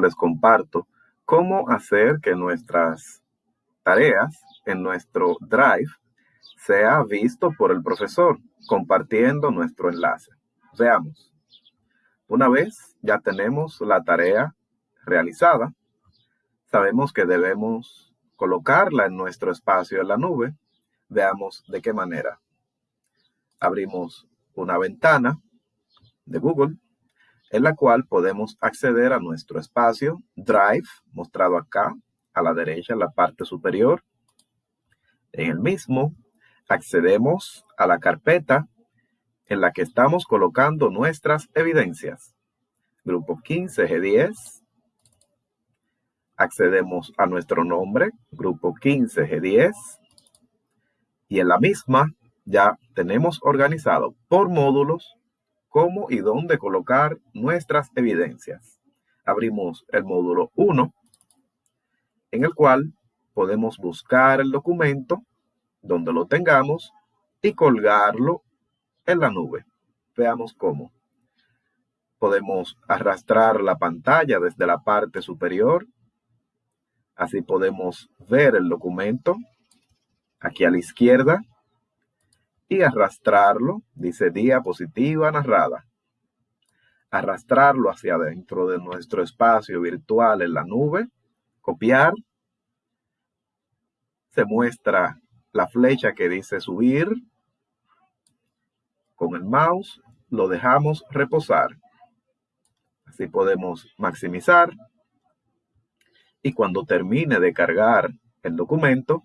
les comparto cómo hacer que nuestras tareas en nuestro Drive sea visto por el profesor compartiendo nuestro enlace. Veamos. Una vez ya tenemos la tarea realizada, sabemos que debemos colocarla en nuestro espacio en la nube. Veamos de qué manera. Abrimos una ventana de Google en la cual podemos acceder a nuestro espacio Drive, mostrado acá a la derecha en la parte superior. En el mismo, accedemos a la carpeta en la que estamos colocando nuestras evidencias. Grupo 15G10. Accedemos a nuestro nombre, grupo 15G10. Y en la misma ya tenemos organizado por módulos cómo y dónde colocar nuestras evidencias. Abrimos el módulo 1, en el cual podemos buscar el documento donde lo tengamos y colgarlo en la nube. Veamos cómo. Podemos arrastrar la pantalla desde la parte superior. Así podemos ver el documento aquí a la izquierda y arrastrarlo, dice diapositiva narrada. Arrastrarlo hacia adentro de nuestro espacio virtual en la nube, copiar. Se muestra la flecha que dice subir. Con el mouse lo dejamos reposar. Así podemos maximizar. Y cuando termine de cargar el documento,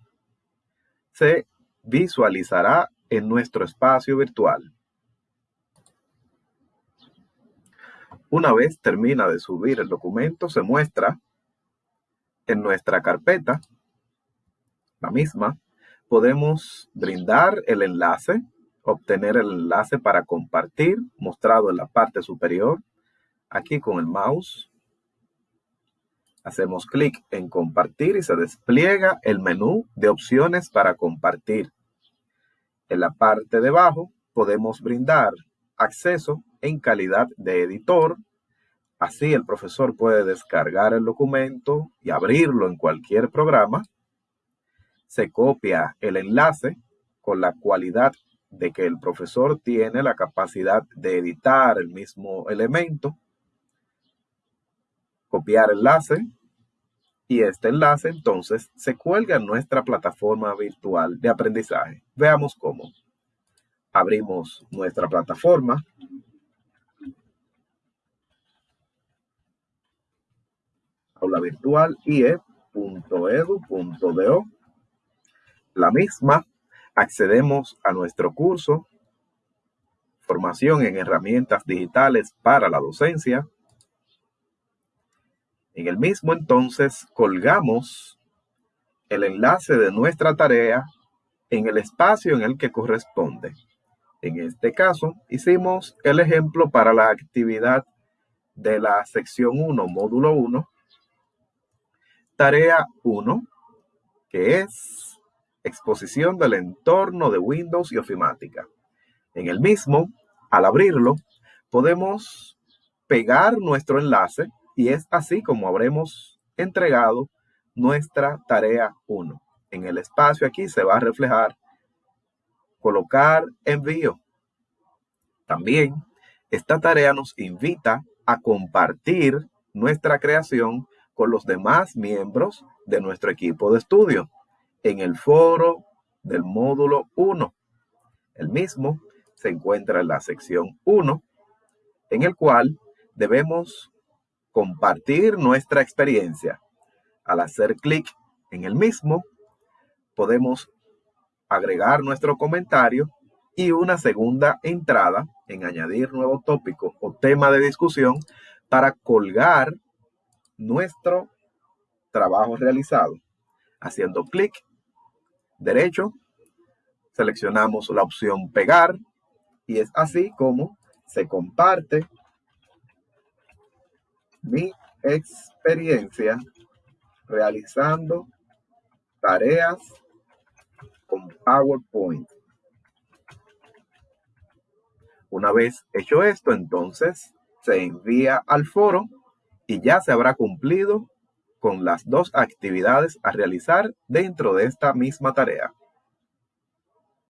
se visualizará en nuestro espacio virtual. Una vez termina de subir el documento, se muestra en nuestra carpeta, la misma, podemos brindar el enlace, obtener el enlace para compartir, mostrado en la parte superior, aquí con el mouse. Hacemos clic en compartir y se despliega el menú de opciones para compartir. En la parte de abajo podemos brindar acceso en calidad de editor. Así el profesor puede descargar el documento y abrirlo en cualquier programa. Se copia el enlace con la cualidad de que el profesor tiene la capacidad de editar el mismo elemento. Copiar enlace, y este enlace entonces se cuelga en nuestra plataforma virtual de aprendizaje. Veamos cómo. Abrimos nuestra plataforma. Aula virtual ie.edu.do. La misma, accedemos a nuestro curso Formación en herramientas digitales para la docencia en el mismo entonces colgamos el enlace de nuestra tarea en el espacio en el que corresponde. En este caso, hicimos el ejemplo para la actividad de la sección 1, módulo 1, tarea 1, que es exposición del entorno de Windows y ofimática. En el mismo, al abrirlo, podemos pegar nuestro enlace y es así como habremos entregado nuestra tarea 1. En el espacio aquí se va a reflejar colocar envío. También esta tarea nos invita a compartir nuestra creación con los demás miembros de nuestro equipo de estudio en el foro del módulo 1. El mismo se encuentra en la sección 1, en el cual debemos compartir nuestra experiencia. Al hacer clic en el mismo, podemos agregar nuestro comentario y una segunda entrada en añadir nuevo tópico o tema de discusión para colgar nuestro trabajo realizado. Haciendo clic derecho, seleccionamos la opción pegar y es así como se comparte mi experiencia realizando tareas con PowerPoint. Una vez hecho esto, entonces se envía al foro y ya se habrá cumplido con las dos actividades a realizar dentro de esta misma tarea.